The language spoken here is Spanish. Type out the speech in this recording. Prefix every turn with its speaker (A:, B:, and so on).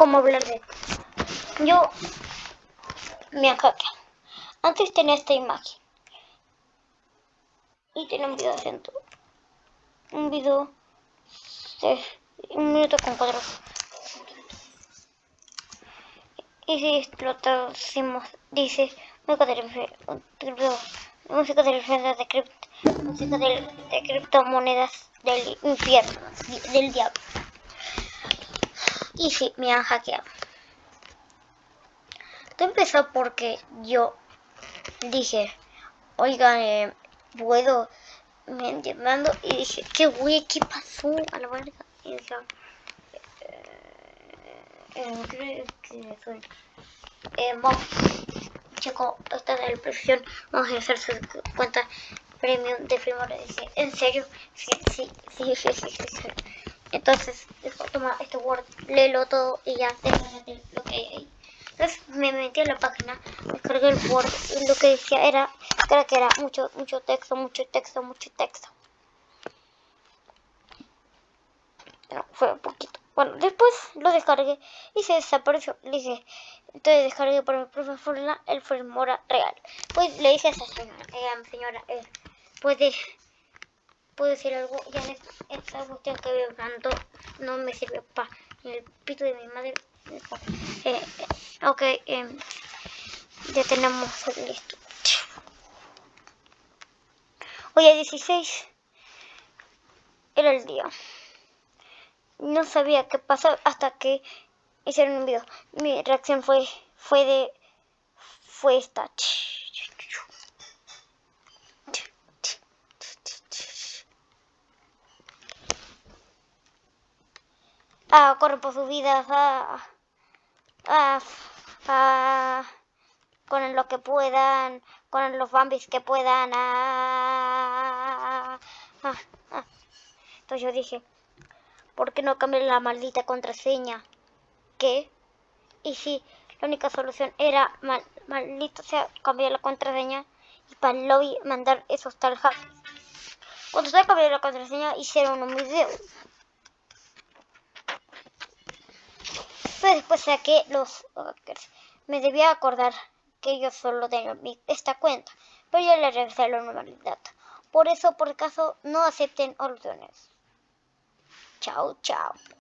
A: cómo hablar de. Yo me hackeado. Antes tenía esta imagen. Y tenía un video acento. Un video de un minuto con cuatro. Y si lo traducimos, dice música de música de de, cripto, música de, de criptomonedas del infierno, del diablo. Y sí, me han hackeado. Todo empezó porque yo dije, oigan, eh, puedo, me entiendo y dije, qué güey, ¿qué pasó? A la verga. Y dije, eh, creo que soy. Eh, vamos, chico, esta es la presión, vamos a hacer su cuenta premium de primero. Dije, ¿en serio? Sí, sí, sí, sí, sí, sí. Entonces, toma este Word, léelo todo y ya, déjate lo que hay ahí. Entonces me metí a la página, descargué el Word y lo que decía era, creo que era mucho, mucho texto, mucho texto, mucho texto. No, fue un poquito. Bueno, después lo descargué y se desapareció. Le dije, entonces descargué por el profesor el Filmora real. Pues le dije a esa señora, eh, señora, eh, puede, puede decir algo, ya en esta, cuestión que veo tanto no me sirve para el pito de mi madre. Eh, ok, eh, ya tenemos listo. Hoy es 16 era el día. No sabía qué pasó hasta que hicieron un video. Mi reacción fue, fue de, fue esta. Ah, corre por sus vidas. Ah, ah, ah, con lo que puedan, con los bambis que puedan. Entonces yo dije, ¿por qué no cambiar la maldita contraseña? ¿Qué? Y si la única solución era, mal, maldito sea, cambiar la contraseña y para el lobby mandar esos tal hackers. Cuando se cambió la contraseña hicieron un video. Después saqué los hackers. Me debía acordar que yo solo tengo esta cuenta, pero yo le regresé la normalidad. Por eso, por caso, no acepten órdenes. Chao, chao.